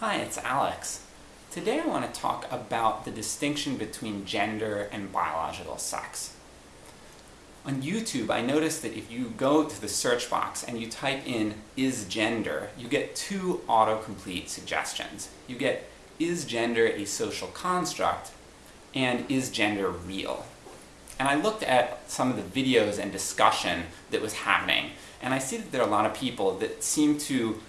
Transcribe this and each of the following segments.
Hi, it's Alex. Today I want to talk about the distinction between gender and biological sex. On YouTube, I noticed that if you go to the search box and you type in is gender, you get two autocomplete suggestions. You get is gender a social construct and is gender real? And I looked at some of the videos and discussion that was happening, and I see that there are a lot of people that seem to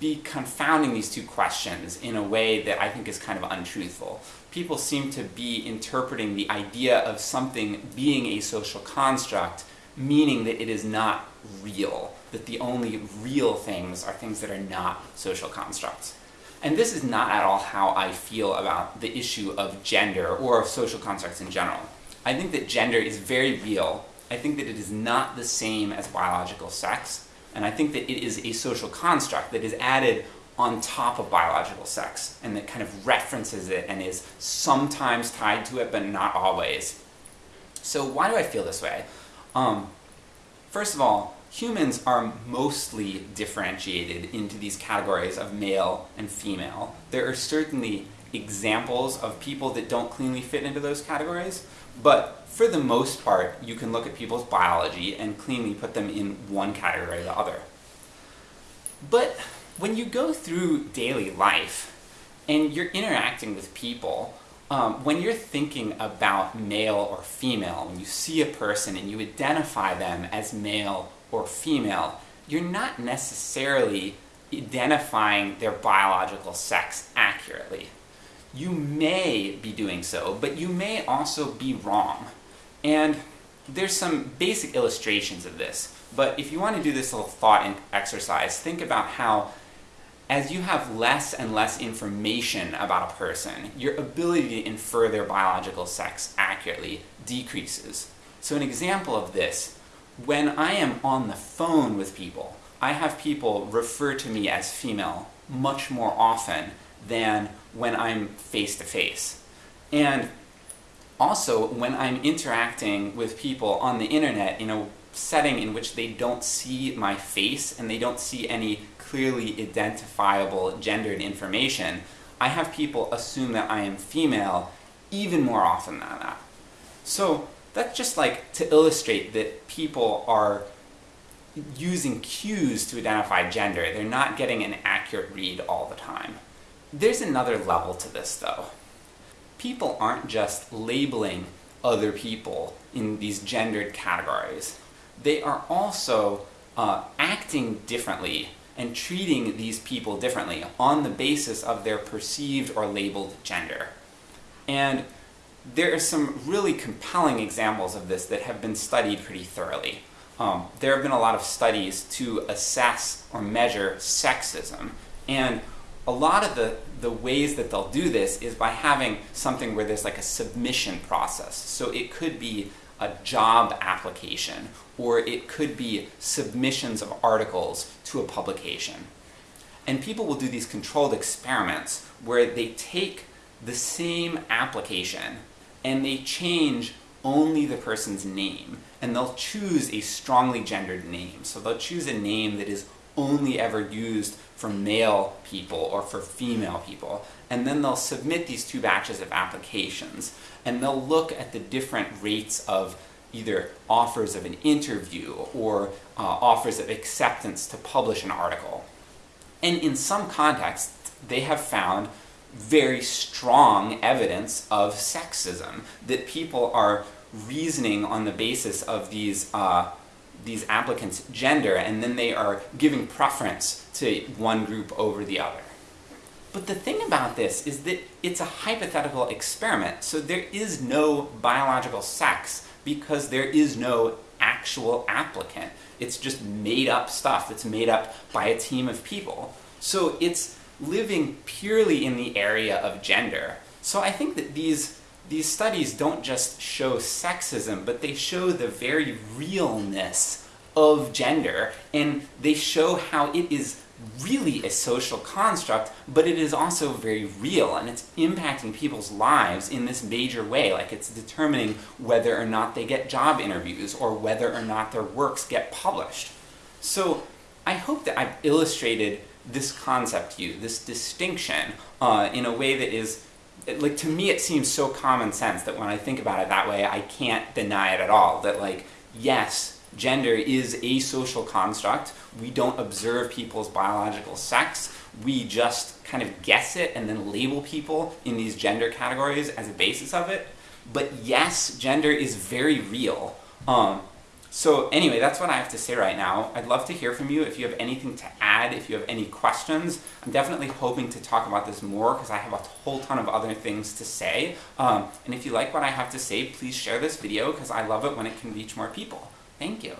be confounding these two questions in a way that I think is kind of untruthful. People seem to be interpreting the idea of something being a social construct meaning that it is not real, that the only real things are things that are not social constructs. And this is not at all how I feel about the issue of gender, or of social constructs in general. I think that gender is very real. I think that it is not the same as biological sex, and I think that it is a social construct that is added on top of biological sex, and that kind of references it and is sometimes tied to it, but not always. So why do I feel this way? Um, first of all, humans are mostly differentiated into these categories of male and female. There are certainly examples of people that don't cleanly fit into those categories, but for the most part, you can look at people's biology and cleanly put them in one category or the other. But when you go through daily life, and you're interacting with people, um, when you're thinking about male or female, when you see a person and you identify them as male or female, you're not necessarily identifying their biological sex accurately. You may be doing so, but you may also be wrong. And there's some basic illustrations of this, but if you want to do this little thought exercise, think about how as you have less and less information about a person, your ability to infer their biological sex accurately decreases. So an example of this, when I am on the phone with people, I have people refer to me as female much more often than when I'm face to face. And also, when I'm interacting with people on the internet in a setting in which they don't see my face and they don't see any clearly identifiable gendered information, I have people assume that I am female even more often than that. So that's just like to illustrate that people are using cues to identify gender. They're not getting an accurate read all the time. There's another level to this though. People aren't just labeling other people in these gendered categories. They are also uh, acting differently and treating these people differently on the basis of their perceived or labeled gender. And there are some really compelling examples of this that have been studied pretty thoroughly. Um, there have been a lot of studies to assess or measure sexism, and a lot of the, the ways that they'll do this is by having something where there's like a submission process. So it could be a job application, or it could be submissions of articles to a publication. And people will do these controlled experiments where they take the same application and they change only the person's name, and they'll choose a strongly gendered name. So they'll choose a name that is only ever used for male people or for female people, and then they'll submit these two batches of applications, and they'll look at the different rates of either offers of an interview or uh, offers of acceptance to publish an article. And in some contexts, they have found very strong evidence of sexism, that people are reasoning on the basis of these uh, these applicants' gender, and then they are giving preference to one group over the other. But the thing about this is that it's a hypothetical experiment, so there is no biological sex because there is no actual applicant. It's just made up stuff that's made up by a team of people. So it's living purely in the area of gender. So I think that these these studies don't just show sexism, but they show the very realness of gender, and they show how it is really a social construct, but it is also very real, and it's impacting people's lives in this major way, like it's determining whether or not they get job interviews, or whether or not their works get published. So I hope that I've illustrated this concept to you, this distinction, uh, in a way that is, like to me it seems so common sense that when I think about it that way, I can't deny it at all. That like, yes, gender is a social construct. We don't observe people's biological sex. We just kind of guess it and then label people in these gender categories as a basis of it. But yes, gender is very real. Um, so anyway, that's what I have to say right now. I'd love to hear from you if you have anything to add, if you have any questions. I'm definitely hoping to talk about this more because I have a whole ton of other things to say. Um, and if you like what I have to say, please share this video because I love it when it can reach more people. Thank you.